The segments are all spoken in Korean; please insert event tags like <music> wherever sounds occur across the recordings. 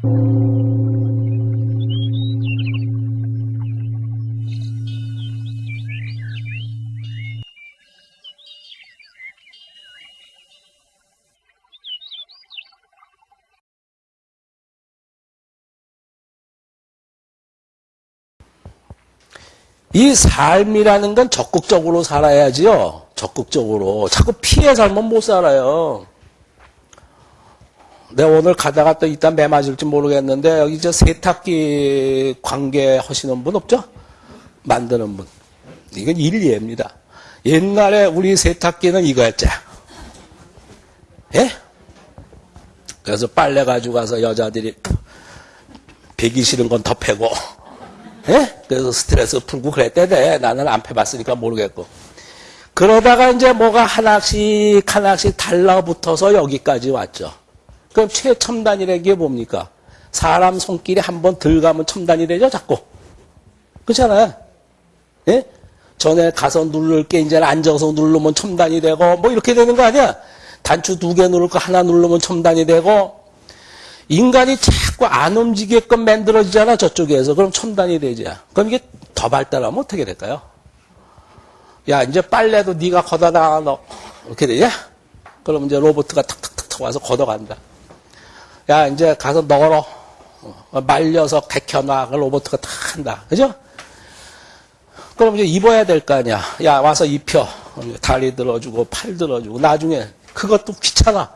이 삶이라는 건 적극적으로 살아야지요. 적극적으로. 자꾸 피해 살면 못 살아요. 내가 오늘 가다가 또 이따 매 맞을지 모르겠는데 여기 저 세탁기 관계 하시는 분 없죠? 만드는 분. 이건 일리입니다. 옛날에 우리 세탁기는 이거였죠. 예? 그래서 빨래 가지고 가서 여자들이 배기 싫은 건 더 패고 예? 그래서 스트레스 풀고 그랬대대. 나는 안 패봤으니까 모르겠고. 그러다가 이제 뭐가 하나씩 하나씩 달라붙어서 여기까지 왔죠. 그럼 최첨단이라는 게 뭡니까? 사람 손길이 한 번 들어가면 첨단이 되죠, 자꾸. 그렇잖아요. 예? 전에 가서 누를 게 이제 앉아서 누르면 첨단이 되고 뭐 이렇게 되는 거 아니야? 단추 두 개 누를 거 하나 누르면 첨단이 되고 인간이 자꾸 안 움직이게끔 만들어지잖아 저쪽에서 그럼 첨단이 되지 그럼 이게 더 발달하면 어떻게 될까요? 야 이제 빨래도 네가 걷어다 너 이렇게 되냐? 그럼 이제 로봇가 탁탁탁탁 와서 걷어간다 야 이제 가서 널어 어, 말려서 개켜놔. 그 로봇가 다 한다. 그죠? 그럼 이제 입어야 될 거 아니야. 야 와서 입혀. 다리 들어주고 팔 들어주고. 나중에 그것도 귀찮아.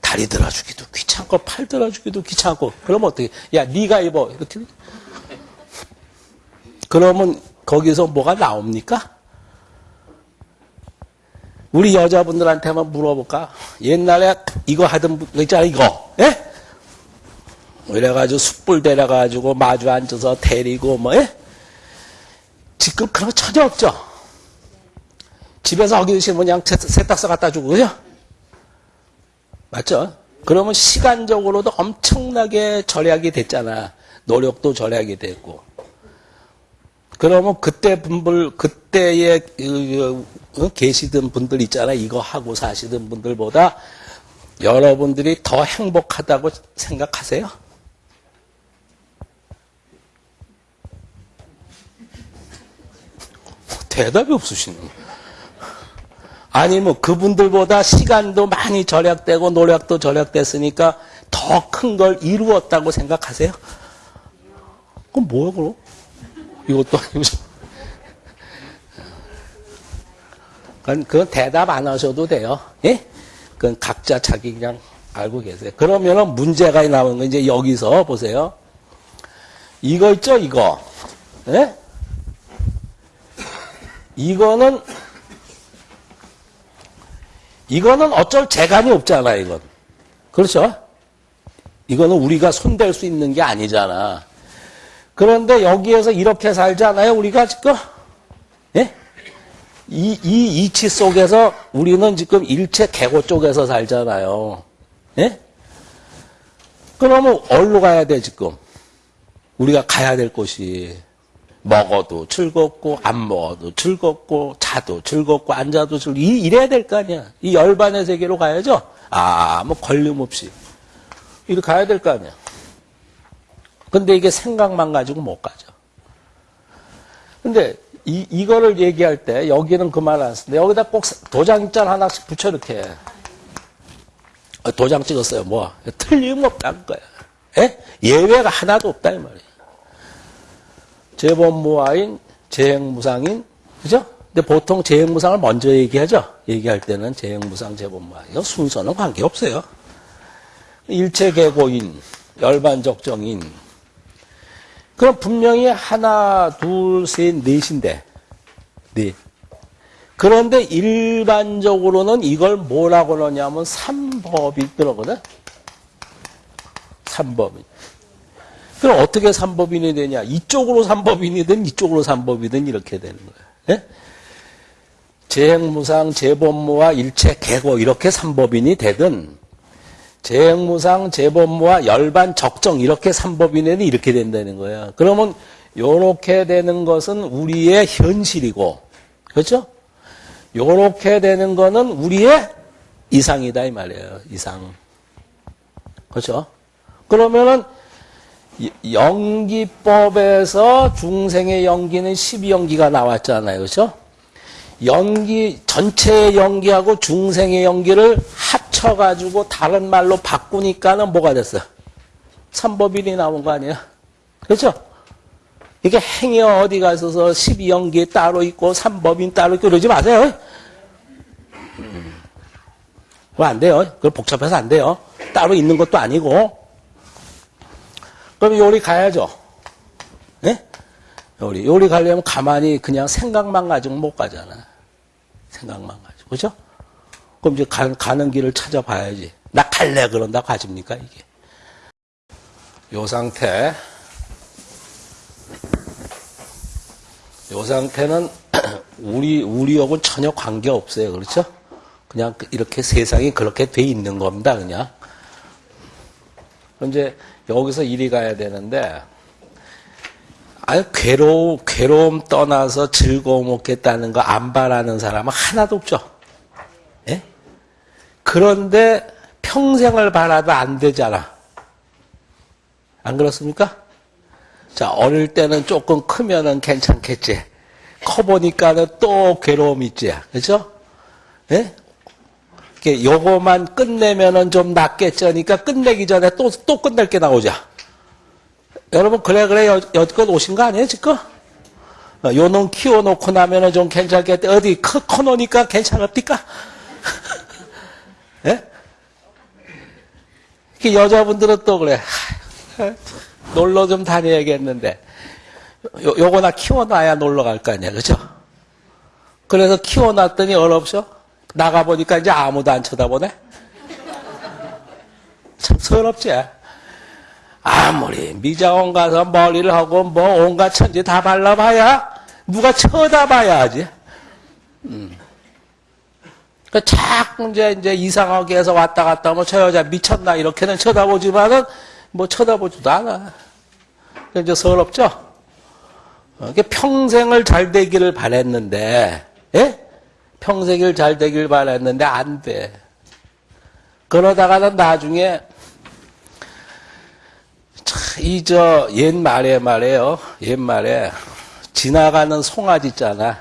다리 들어주기도 귀찮고 팔 들어주기도 귀찮고. 그러면 어떻게? 야 네가 입어. 이렇게 그러면 거기서 뭐가 나옵니까? 우리 여자분들한테만 물어볼까? 옛날에 이거 하던 분 있잖아 이거. 예? 이래가지고 숯불 데려가지고 마주 앉아서 데리고 뭐 예? 지금 그런 거 전혀 없죠 집에서 싫으면 그냥 세탁소 갖다 주고 그죠? 맞죠? 그러면 시간적으로도 엄청나게 절약이 됐잖아. 노력도 절약이 됐고. 그러면 그때 분들, 그때에 어, 계시던 분들 있잖아. 이거 하고 사시던 분들보다 여러분들이 더 행복하다고 생각하세요? 대답이 없으시네. 아니 뭐 그분들보다 시간도 많이 절약되고 노력도 절약됐으니까 더 큰 걸 이루었다고 생각하세요? 그럼 뭐야 그럼? 이것도 아니고 그건, 대답 안 하셔도 돼요. 예? 그건 각자 자기 그냥 알고 계세요. 그러면은 문제가 나오는 건 이제 여기서 보세요. 이거 있죠, 이거. 예? 이거는 이거는 어쩔 재간이 없잖아, 이건. 그렇죠? 이거는 우리가 손댈 수 있는 게 아니잖아. 그런데 여기에서 이렇게 살잖아요, 우리가 지금. 예? 이, 이 이치 속에서 우리는 지금 일체 개고 쪽에서 살잖아요. 예? 그러면 어디로 가야 돼, 지금? 우리가 가야 될 곳이. 먹어도 즐겁고 안 먹어도 즐겁고 자도 즐겁고 앉아도 즐겁고 이래야 될 거 아니야. 이 열반의 세계로 가야죠. 아, 뭐 걸림없이 이렇게 가야 될 거 아니야. 근데 이게 생각만 가지고 못 가죠. 근데 이, 이거를 얘기할 때 여기는 그 말 안 쓰는데 여기다 꼭 도장장 하나씩 붙여 이렇게 어, 도장 찍었어요. 뭐 틀림없다는 거야. 예? 예외가 하나도 없다 이 말이야. 재범무화인, 재행무상인, 그죠? 근데 보통 재행무상을 먼저 얘기하죠? 얘기할 때는 재행무상, 재범무화. 이거 순서는 관계없어요. 일체계고인, 열반적정인. 그럼 분명히 하나, 둘, 셋, 넷인데, 넷. 그런데 일반적으로는 이걸 뭐라고 그러냐면 삼법이 그러거든? 삼법이. 그럼 어떻게 삼법인이 되냐? 이쪽으로 삼법인이든 이쪽으로 삼법이든 이렇게 되는 거예요. 예? 재행무상, 재범무와 일체 개고 이렇게 삼법인이 되든 재행무상, 재범무와 열반, 적정 이렇게 삼법인이 되든 이렇게 된다는 거예요. 그러면 이렇게 되는 것은 우리의 현실이고 그렇죠? 이렇게 되는 거는 우리의 이상이다 이 말이에요. 이상. 그렇죠? 그러면은 이- 연기법에서 중생의 연기는 12연기가 나왔잖아요. 그렇죠? 연기 전체의 연기하고 중생의 연기를 합쳐 가지고 다른 말로 바꾸니까는 뭐가 됐어? 삼법인이 나온 거 아니야? 그렇죠? 이게 행여 어디 가서서 12연기 따로 있고 삼법인 따로 있고 그러지 마세요. 그거 안 돼요. 그거 복잡해서 안 돼요. 따로 있는 것도 아니고. 그럼 요리 가야죠. 예? 요리. 요리 가려면 가만히 그냥 생각만 가지고 못 가잖아. 생각만 가지고. 그죠? 그럼 이제 가, 가는 길을 찾아봐야지. 나 갈래 그런다 가집니까, 이게. 요 상태. 요 상태는 <clears throat> 우리, 우리하고는 전혀 관계 없어요. 그렇죠? 그냥 이렇게 세상이 그렇게 돼 있는 겁니다. 그냥. 이제 여기서 이리 가야 되는데, 아유, 괴로움, 괴로움 떠나서 즐거움 얻겠다는 거 안 바라는 사람은 하나도 없죠. 예? 그런데 평생을 바라도 안 되잖아. 안 그렇습니까? 자, 어릴 때는 조금 크면은 괜찮겠지. 커 보니까는 또 괴로움 있지. 그죠? 예? 요거만 끝내면은 좀 낫겠죠니까 끝내기 전에 또, 또 끝낼 게 나오자. 여러분, 그래, 그래, 여, 여지껏 오신 거 아니에요, 지금? 어, 요놈 키워놓고 나면은 좀 괜찮겠대. 어디 커, 커놓으니까 괜찮을까? <laughs> 예? 여자분들은 또 그래. 하, 놀러 좀 다녀야겠는데. 요, 요거 나 키워놔야 놀러 갈 거 아니야, 그죠? 그래서 키워놨더니 어렵죠? 나가보니까 이제 아무도 안 쳐다보네? 참 서럽지? 아무리 미장원 가서 머리를 하고 뭐 온갖 천지 다 발라봐야 누가 쳐다봐야 하지. 음. 그 자꾸 이제, 이제 이상하게 해서 왔다 갔다 하면 저 여자 미쳤나 이렇게는 쳐다보지만은 뭐 쳐다보지도 않아. 그 이제 서럽죠? 어, 평생을 잘 되기를 바랬는데, 예? 평생을 잘 되길 바랬는데 안 돼. 그러다가는 나중에 이 저 옛말에 말이에요. 옛말에 지나가는 송아지 있잖아.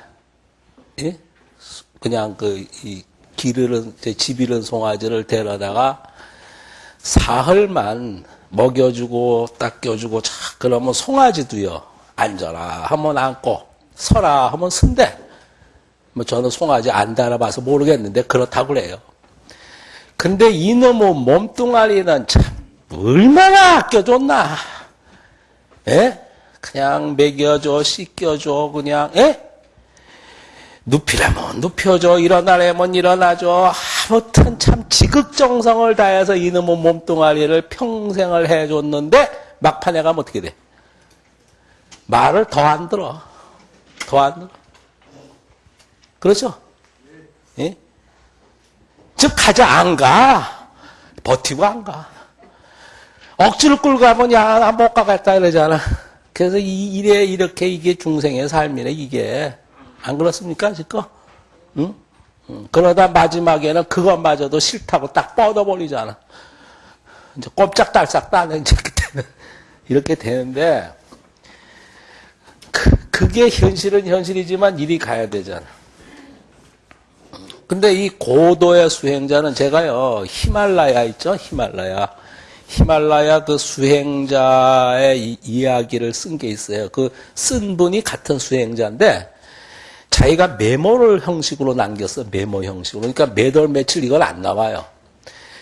예? 그냥 그 이 기르는 집 잃은 송아지를 데려다가 사흘만 먹여주고 닦여주고 자 그러면 송아지도요 앉아라 하면 앉고 서라 하면 쓴대. 뭐 저는 송아지 안 달아봐서 모르겠는데 그렇다고 그래요. 근데 이놈의 몸뚱아리는 참 얼마나 아껴줬나. 예? 그냥 먹여줘, 씻겨줘, 그냥, 예? 눕히라면 눕혀줘, 일어나라면 일어나줘. 아무튼 참 지극정성을 다해서 이놈의 몸뚱아리를 평생을 해줬는데, 막판에 가면 어떻게 돼? 말을 더 안 들어. 더 안 들어. 그렇죠? 예? 즉, 가자, 안 가. 버티고 안 가. 억지로 끌고 가면, 야, 나 못 가겠다, 이러잖아. 그래서 이, 이래, 이렇게 이게 중생의 삶이네, 이게. 안 그렇습니까, 지금? 응? 응. 그러다 마지막에는 그것마저도 싫다고 딱 뻗어버리잖아. 이제 꼼짝달싹 따는 이제 그때는 이렇게 되는데, 그, 그게 현실은 현실이지만 일이 가야 되잖아. 근데 이 고도의 수행자는 제가요, 히말라야 있죠? 히말라야. 히말라야 그 수행자의 이, 이야기를 쓴 게 있어요. 그 쓴 분이 같은 수행자인데, 자기가 메모를 형식으로 남겼어. 메모 형식으로. 그러니까 매달 며칠 이걸 안 나와요.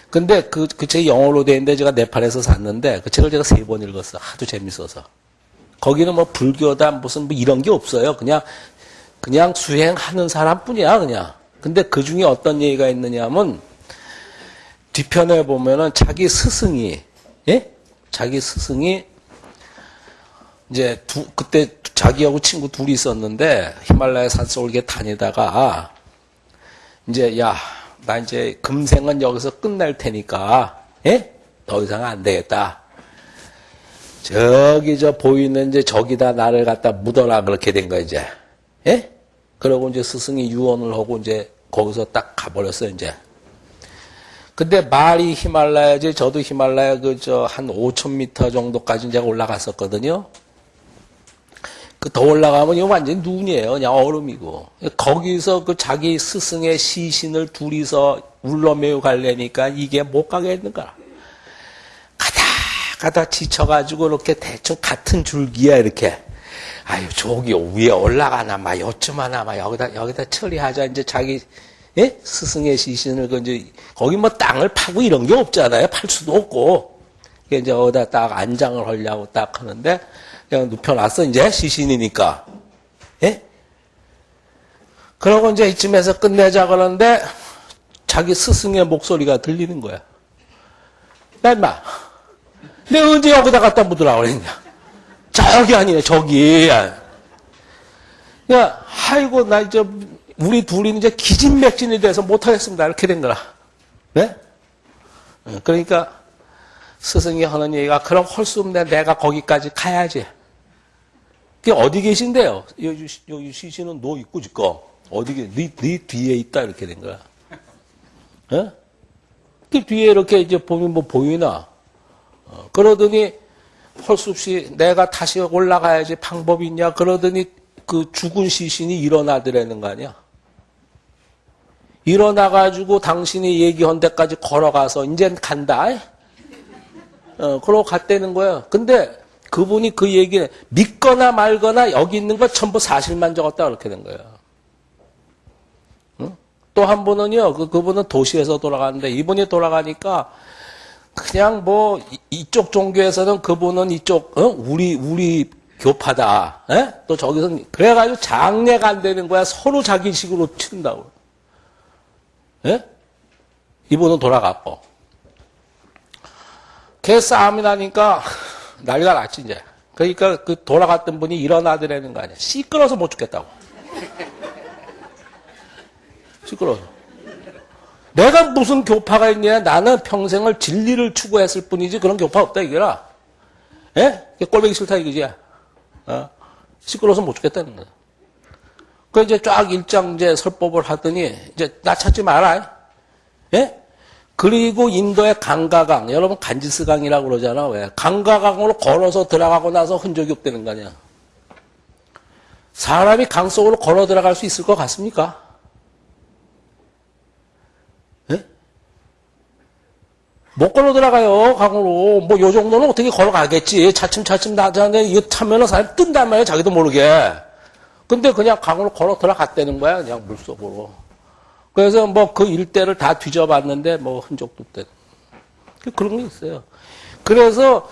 근데 그, 그 책이 영어로 돼 있는데 제가 네팔에서 샀는데 그 책을 제가 세 번 읽었어. 하도 재밌어서. 거기는 뭐 불교다 무슨 뭐 이런 게 없어요. 그냥, 그냥 수행하는 사람 뿐이야, 그냥. 근데 그 중에 어떤 얘기가 있느냐 하면 뒤편에 보면은 자기 스승이, 예? 자기 스승이 이제 두, 그때 자기하고 친구 둘이 있었는데 히말라야 산속을 이렇게 다니다가 이제 야, 나 이제 금생은 여기서 끝낼 테니까, 예? 더 이상 안 되겠다. 저기 저 보이는 이제 저기다 나를 갖다 묻어라 그렇게 된 거야 이제. 예? 그러고 이제 스승이 유언을 하고 이제 거기서 딱 가버렸어요 이제. 근데 말이 히말라야지 저도 히말라야 그 저 한 5,000m 정도까지 제가 올라갔었거든요. 그 더 올라가면 이거 완전 눈이에요. 그냥 얼음이고. 거기서 그 자기 스승의 시신을 둘이서 울러매우 갈래니까 이게 못 가겠는가. 가다 가다 지쳐가지고 이렇게 대충 같은 줄기야 이렇게. 아유 저기 위에 올라가나 마 요쯤하나 마 여기다 여기다 처리하자 이제 자기 예? 스승의 시신을 그 이제 거기 뭐 땅을 파고 이런 게 없잖아요. 팔 수도 없고. 그게 이제 어디다 딱 안장을 하려고 딱 하는데 그냥 눕혀놨어 이제 시신이니까. 예? 그러고 이제 이쯤에서 끝내자 그러는데 자기 스승의 목소리가 들리는 거야. 야 임마. 내가 언제 여기다 갖다 묻으라고 그랬냐. 저기 아니네 저기. 야, 아이고 나 이제 우리 둘이 이제 기진맥진이 돼서 못하겠습니다. 이렇게 된 거라. 네? 그러니까 스승이 하는 얘기가 그럼 할수 없네. 내가 거기까지 가야지. 그게 어디 계신데요? 여기, 여기 시신은 너 있고 지금 어디 네, 네 뒤에 있다 이렇게 된 거야. 예? 그 뒤에 이렇게 이제 보면 뭐 보이나? 어, 그러더니 할수 없이 내가 다시 올라가야지 방법이 있냐? 그러더니 그 죽은 시신이 일어나더라는 거 아니야? 일어나가지고 당신이 얘기한 데까지 걸어가서 이젠 간다. 어, 그러고 갔다는 거야. 근데 그분이 그 얘기 믿거나 말거나 여기 있는 거 전부 사실만 적었다 그렇게 된 거야. 응? 또한 분은요, 그, 그분은 도시에서 돌아가는데 이분이 돌아가니까 그냥 뭐 이쪽 종교에서는 그분은 이쪽 어? 우리 우리 교파다. 에? 또 저기서 그래가지고 장례가 안 되는 거야. 서로 자기 식으로 친다고. 예? 이분은 돌아갔고. 걔 싸움이 나니까 <laughs> 난리가 났지, 이제. 그러니까 그 돌아갔던 분이 일어나더라는 거 아니야. 시끄러워서 못 죽겠다고. 시끄러워서. 내가 무슨 교파가 있냐? 나는 평생을 진리를 추구했을 뿐이지 그런 교파 없다, 이거라. 예? 꼴보기 싫다, 이거지. 어? 시끄러워서 못 죽겠다는 거야. 그 이제 쫙 일장제 설법을 하더니 이제 나 찾지 마라. 예? 그리고 인도의 강가강, 여러분 간지스강이라고 그러잖아. 왜? 강가강으로 걸어서 들어가고 나서 흔적이 없다는 거 아니야. 사람이 강 속으로 걸어 들어갈 수 있을 것 같습니까? 못 걸어 들어가요, 강으로. 뭐, 요 정도는 어떻게 걸어가겠지. 차츰차츰 나자는데, 이거 타면은 사람 뜬단 말이야, 자기도 모르게. 근데 그냥 강으로 걸어 들어갔다는 거야, 그냥 물속으로. 그래서 뭐 그 일대를 다 뒤져봤는데 뭐 흔적도 없대. 그런 게 있어요. 그래서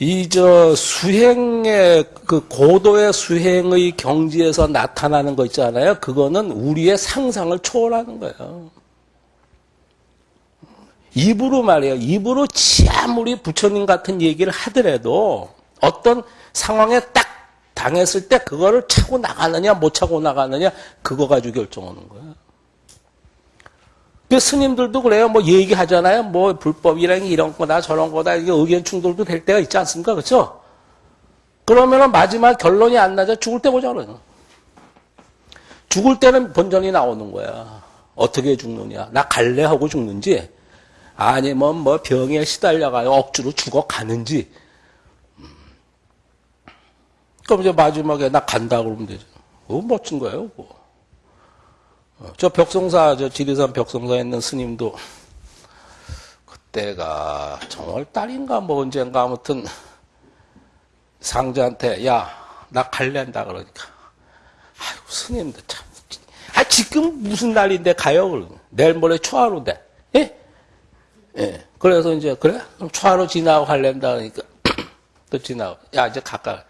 이 저 수행의 그 고도의 수행의 경지에서 나타나는 거 있잖아요. 그거는 우리의 상상을 초월하는 거예요. 입으로 말이에요. 입으로 아무리 부처님 같은 얘기를 하더라도 어떤 상황에 딱 당했을 때 그거를 차고 나가느냐 못 차고 나가느냐 그거 가지고 결정하는 거예요. 그 스님들도 그래요. 뭐 얘기하잖아요. 뭐 불법이랑 이런 거다 저런 거다 이게 의견 충돌도 될 때가 있지 않습니까? 그렇죠? 그러면은 마지막 결론이 안 나자 죽을 때 보자 그러요. 죽을 때는 본전이 나오는 거야. 어떻게 죽느냐? 나 갈래 하고 죽는지 아니면 뭐 병에 시달려가요 억지로 죽어가는지 그럼 이제 마지막에 나 간다 그러면 되죠. 어, 멋진 거예요, 그거. 어, 저 벽성사, 저 지리산 벽성사에 있는 스님도 그때가 정월 달인가 뭐 언젠가 아무튼 상자한테 야, 나 갈랜다 그러니까. 아유, 스님도 참. 아, 지금 무슨 날인데 가요? 그러고. 내일 모레 초하루인데. 예? 예. 그래서 이제, 그래? 그럼 초하루 지나고 갈랜다 그러니까. <clears throat> 또 지나고. 야, 이제 가까.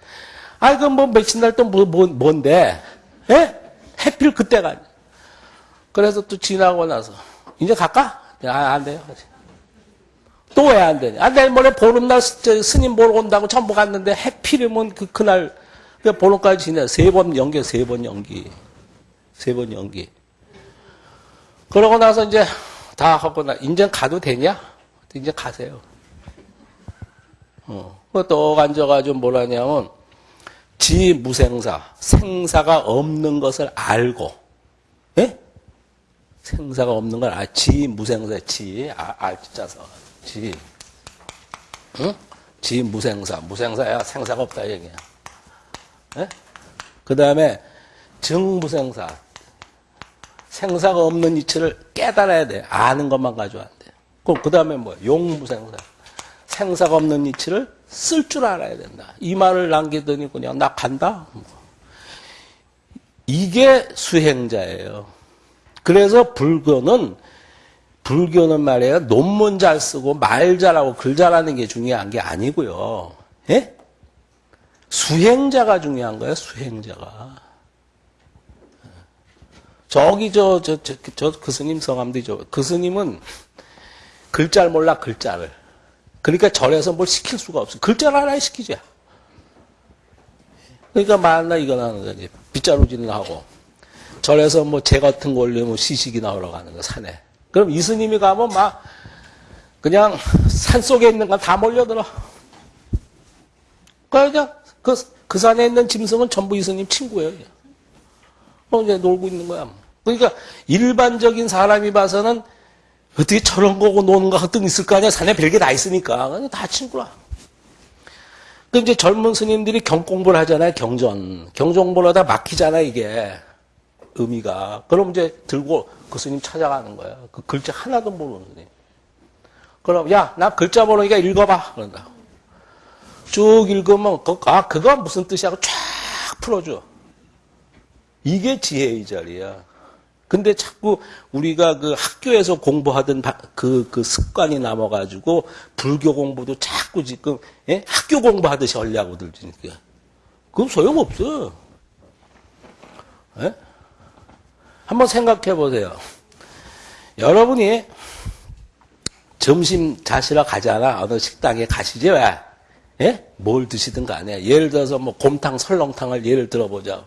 아, 그럼 뭐 며칠 날또 뭐, 뭐, 뭔 데? 예? 해필 그때가. 그래서 또 지나고 나서, 이제 갈까? 아, 안 돼요. 또 왜 안 되냐? 아, 내일 모레 보름날 스님 보러 온다고 전부 갔는데 해필이면 그, 그날, 그 보름까지 지내. 세 번 연기, 세 번 연기. 세 번 연기. 그러고 나서 이제 다 하고 나, 이제 가도 되냐? 이제 가세요. 어. 또 앉아가지고 뭘 하냐면, 지 무생사, 생사가 없는 것을 알고, 예? 생사가 없는 건 아, 지 무생사 지 아, 알자서 지 응? 지 무생사 무생사야 생사가 없다 얘기야. 예? 그 다음에 증무생사 생사가 없는 이치를 깨달아야 돼. 아는 것만 가지고 안 돼. 그럼 그 다음에 뭐 용무생사 생사가 없는 이치를 쓸 줄 알아야 된다. 이 말을 남기더니 그냥 나 간다. 이게 수행자예요. 그래서 불교는 불교는 말이에요. 논문 잘 쓰고 말 잘하고 글 잘하는 게 중요한 게 아니고요. 예? 수행자가 중요한 거예요. 수행자가. 저기 저 저 저 그 스님 성함도 그 스님은 글자를 몰라 글자를. 그러니까 절에서 뭘 시킬 수가 없어. 글자를 하나 시키자. 그러니까 만나 이거 나는 거지. 빗자루질을 하고. 절에서 뭐 재 같은 거 올리면 시식이 나오러 가는 거, 산에. 그럼 이 스님이 가면 막, 그냥 산 속에 있는 건 다 몰려들어. 그냥 그, 그 산에 있는 짐승은 전부 이 스님 친구예요. 그냥. 어, 이제 놀고 있는 거야. 그러니까 일반적인 사람이 봐서는 어떻게 저런 거고 노는 거 같은 있을 거 아니야. 산에 별게 다 있으니까. 다 친구라. 그 이제 젊은 스님들이 경공부를 하잖아요. 경전. 경전보를 하다 막히잖아, 이게. 의미가. 그럼 이제 들고 그 스님 찾아가는 거야. 그 글자 하나도 모르는 스님. 그럼, 야, 나 글자 모르니까 읽어봐. 그런다. 쭉 읽으면, 그, 아, 그거 무슨 뜻이야? 하고 쫙 풀어줘. 이게 지혜의 자리야. 근데 자꾸 우리가 그 학교에서 공부하던 바- 그, 그 습관이 남아가지고 불교 공부도 자꾸 지금, 예? 학교 공부하듯이 하려고 들으니까. 그건 소용없어. 예? 한번 생각해 보세요. 여러분이 점심 자시러 가잖아. 어느 식당에 가시지 왜? 예? 뭘 드시든 간에. 예를 들어서 뭐 곰탕, 설렁탕을 예를 들어보자.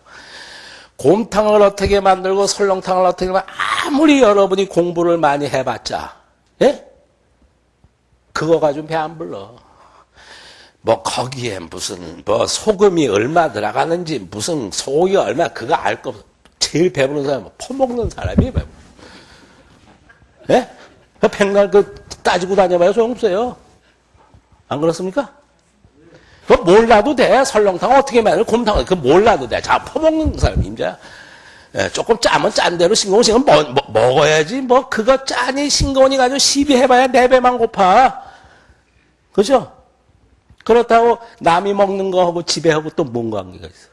곰탕을 어떻게 만들고 설렁탕을 어떻게 만들고 아무리 여러분이 공부를 많이 해봤자 예? 그거 가지고 배 안 불러. 뭐 거기에 무슨 뭐 소금이 얼마 들어가는지 무슨 소고기 얼마 그거 알 거 없어. 제일 배부른 사람은 퍼먹는 사람이 배부르. 예? 그 백날 그 따지고 다녀봐야 소용없어요. 안 그렇습니까? 그 몰라도 돼. 설렁탕 어떻게 만들 곰탕 그 몰라도 돼. 자 퍼먹는 사람 임자. 예, 조금 짜면 짠 대로 싱거운 싱거운 뭐, 뭐, 먹어야지. 뭐 그거 짜니 싱거우니 가지고 시비 해봐야 네 배만 고파. 그죠? 그렇다고 남이 먹는 거하고 집에 하고 또 뭔 관계가 있어?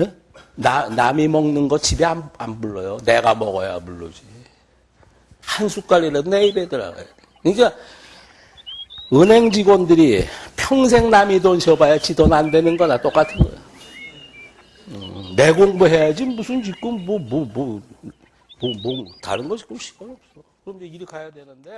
예? 나, 남이 먹는 거 집에 안, 안 불러요. 내가 먹어야 불러지. 한 숟갈이라도 내 입에 들어가야 돼. 그러니까 은행 직원들이 평생 남이 돈 쉬어봐야 지 돈 안 되는 거나 똑같은 거야. 음, 내 공부해야지 무슨 지금 뭐 뭐 뭐 뭐 뭐 다른 거 지금 시간 없어. 그럼 이제 일이 가야 되는데.